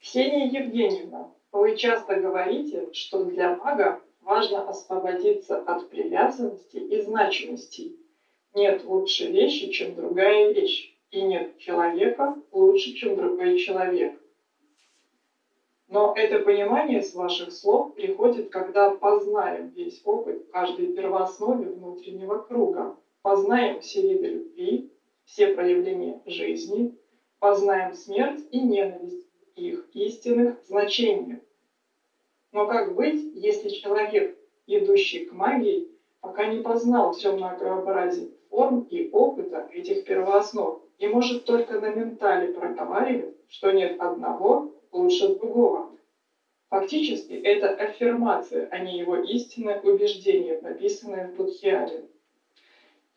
Ксения Евгеньевна, вы часто говорите, что для мага важно освободиться от привязанности и значимости. Нет лучше вещи, чем другая вещь, и нет человека лучше, чем другой человек. Но это понимание с ваших слов приходит, когда познаем весь опыт каждой первооснове внутреннего круга, познаем все виды любви, все проявления жизни, познаем смерть и ненависть, их истинных значениях. Но как быть, если человек, идущий к магии, пока не познал все многообразие форм и опыта этих первооснов, и может только на ментале проговаривать, что нет одного лучше другого. Фактически это аффирмация, а не его истинное убеждение, написанное в Будхиаре.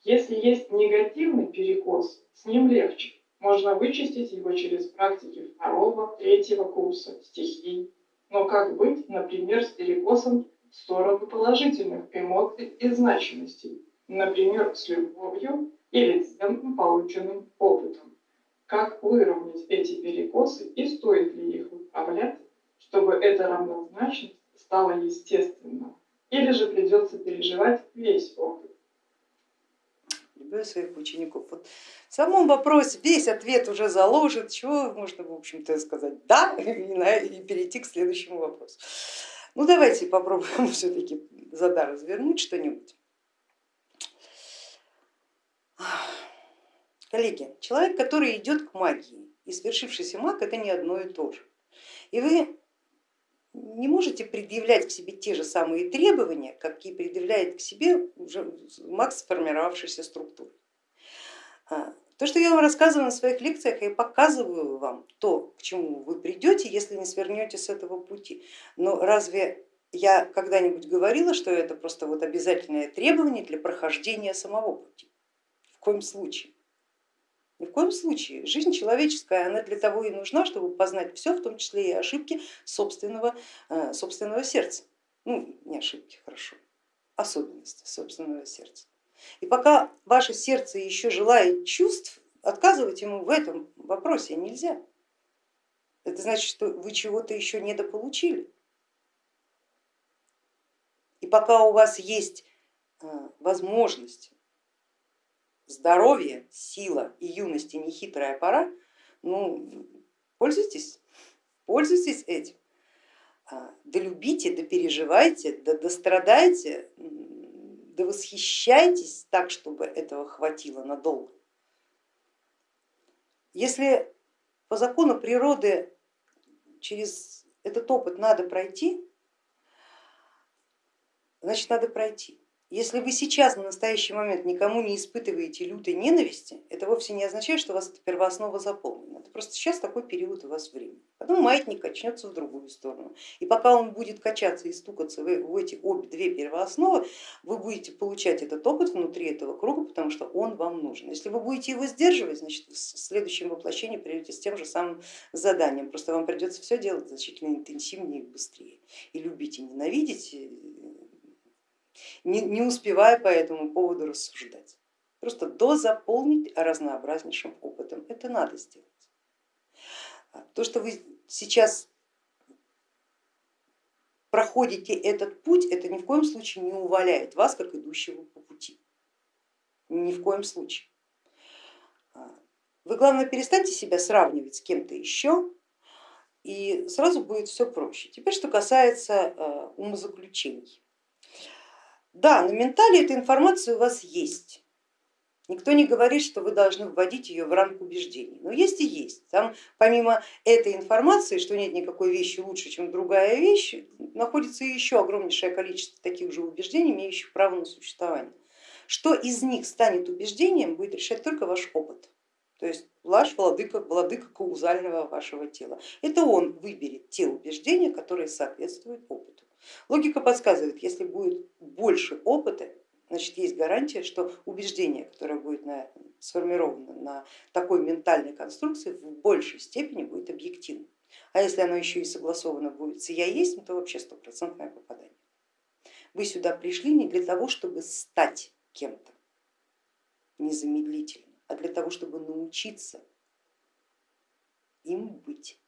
Если есть негативный перекос, с ним легче. Можно вычистить его через практики второго, третьего курса, стихий. Но как быть, например, с перекосом в сторону положительных эмоций и значимостей, например, с любовью или ценным полученным опытом? Как выровнять эти перекосы и стоит ли их управлять, чтобы эта равнозначность стала естественна? Или же придется переживать весь опыт? Люблю своих учеников. Вот в самом вопросе весь ответ уже заложит, чего можно, в общем-то, сказать да и перейти к следующему вопросу. Ну давайте попробуем все-таки зада развернуть что-нибудь. Коллеги, человек, который идет к магии и свершившийся маг, это не одно и то же. И вы не можете предъявлять к себе те же самые требования, какие предъявляет к себе уже маг сформировавшейся структуры. А, то, что я вам рассказываю на своих лекциях, я показываю вам то, к чему вы придете, если не свернете с этого пути. Но разве я когда-нибудь говорила, что это просто вот обязательное требование для прохождения самого пути? В коем случае. Ни в коем случае. Жизнь человеческая, она для того и нужна, чтобы познать все, в том числе и ошибки собственного, э, собственного сердца. Ну, не ошибки, хорошо, особенности собственного сердца. И пока ваше сердце еще желает чувств, отказывать ему в этом вопросе нельзя. Это значит, что вы чего-то еще недополучили. И пока у вас есть э, возможность здоровье, сила и юность и нехитрая пора, ну, пользуйтесь, пользуйтесь этим. А, да любите, да переживайте, да дострадайте, да восхищайтесь так, чтобы этого хватило надолго. Если по закону природы через этот опыт надо пройти, значит надо пройти. Если вы сейчас на настоящий момент никому не испытываете лютой ненависти, это вовсе не означает, что у вас эта первооснова заполнена. Это просто сейчас такой период у вас времени. Потом маятник качнется в другую сторону. И пока он будет качаться и стукаться в эти обе две первоосновы, вы будете получать этот опыт внутри этого круга, потому что он вам нужен. Если вы будете его сдерживать, значит в следующем воплощении придете с тем же самым заданием. Просто вам придется все делать значительно интенсивнее и быстрее. И любить и ненавидеть не, не успевая по этому поводу рассуждать. Просто дозаполнить разнообразнейшим опытом, это надо сделать. А то, что вы сейчас проходите этот путь, это ни в коем случае не уваляет вас, как идущего по пути. Ни в коем случае. А вы, главное, перестаньте себя сравнивать с кем-то еще, и сразу будет все проще. Теперь, что касается а, умозаключений. Да, на ментале эта информация у вас есть. Никто не говорит, что вы должны вводить ее в рамк убеждений, но есть и есть. Там помимо этой информации, что нет никакой вещи лучше, чем другая вещь, находится еще огромнейшее количество таких же убеждений, имеющих право на существование. Что из них станет убеждением, будет решать только ваш опыт. То есть ваш владыка, владыка каузального вашего тела. Это он выберет те убеждения, которые соответствуют опыту. Логика подсказывает, если будет больше опыта, значит есть гарантия, что убеждение, которое будет на, сформировано на такой ментальной конструкции, в большей степени будет объективным. А если оно еще и согласовано будет с я есть, то вообще стопроцентное попадание. Вы сюда пришли не для того, чтобы стать кем-то незамедлительно, а для того, чтобы научиться им быть.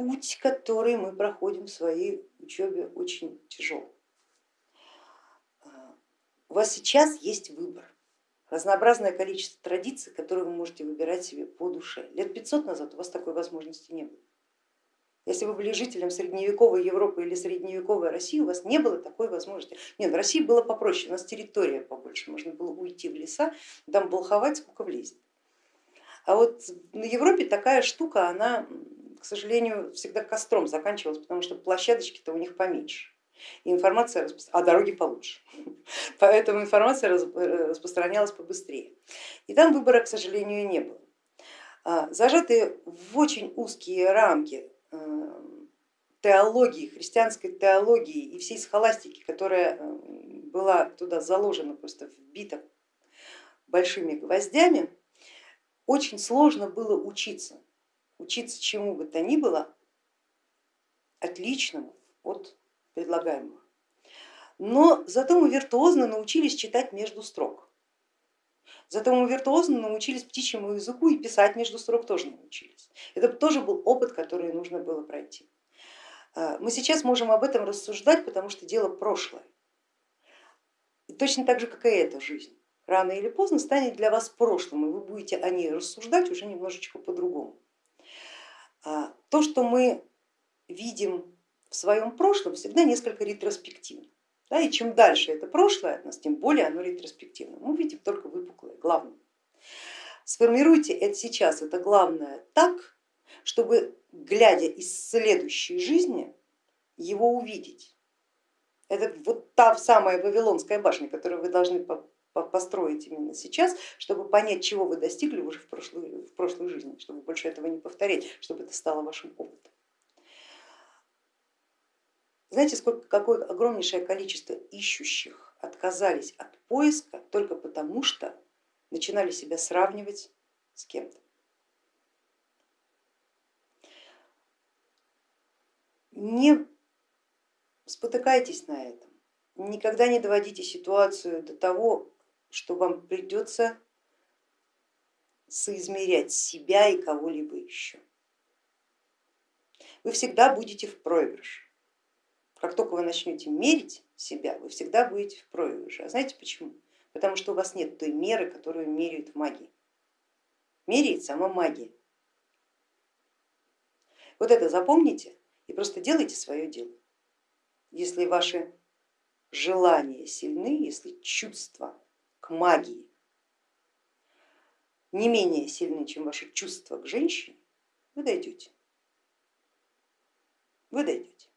Путь, который мы проходим в своей учебе, очень тяжелый. У вас сейчас есть выбор, разнообразное количество традиций, которые вы можете выбирать себе по душе. Лет 500 назад у вас такой возможности не было. Если вы были жителем средневековой Европы или средневековой России, у вас не было такой возможности. Нет, в России было попроще, у нас территория побольше, можно было уйти в леса, там болховать, сколько влезет. А вот на Европе такая штука, она, к сожалению, всегда костром заканчивалась, потому что площадочки-то у них поменьше. Информация, а дороги получше, поэтому информация распространялась побыстрее. И там выбора, к сожалению, не было. А, зажатые в очень узкие рамки э, теологии, христианской теологии и всей схоластики, которая э, была туда заложена, просто вбита большими гвоздями, очень сложно было учиться, учиться чему бы то ни было отличному от предлагаемого. Но зато мы виртуозно научились читать между строк. Зато мы виртуозно научились птичьему языку и писать между строк тоже научились. Это тоже был опыт, который нужно было пройти. А, мы сейчас можем об этом рассуждать, потому что дело прошлое. И точно так же, как и эта жизнь. Рано или поздно станет для вас прошлым, и вы будете о ней рассуждать уже немножечко по-другому. А, то, что мы видим в своем прошлом, всегда несколько ретроспективно. Да, и чем дальше это прошлое от нас, тем более оно ретроспективно. Мы видим только выпуклое, главное. Сформируйте это сейчас, это главное так, чтобы глядя из следующей жизни его увидеть. Это вот та самая Вавилонская башня, которую вы должны построить именно сейчас, чтобы понять, чего вы достигли уже в прошлой, в прошлой жизни, чтобы больше этого не повторять, чтобы это стало вашим опытом. Знаете, сколько, какое огромнейшее количество ищущих отказались от поиска только потому, что начинали себя сравнивать с кем-то. Не спотыкайтесь на этом, никогда не доводите ситуацию до того, что вам придется соизмерять себя и кого-либо еще. Вы всегда будете в проигрыше. Как только вы начнете мерить себя, вы всегда будете в проигрыше. А знаете почему? Потому что у вас нет той меры, которую меряют в магии. Меряет сама магия. Вот это запомните и просто делайте свое дело. Если ваши желания сильны, если чувства к магии не менее сильны, чем ваши чувства к женщине, вы дойдете. Вы дойдете.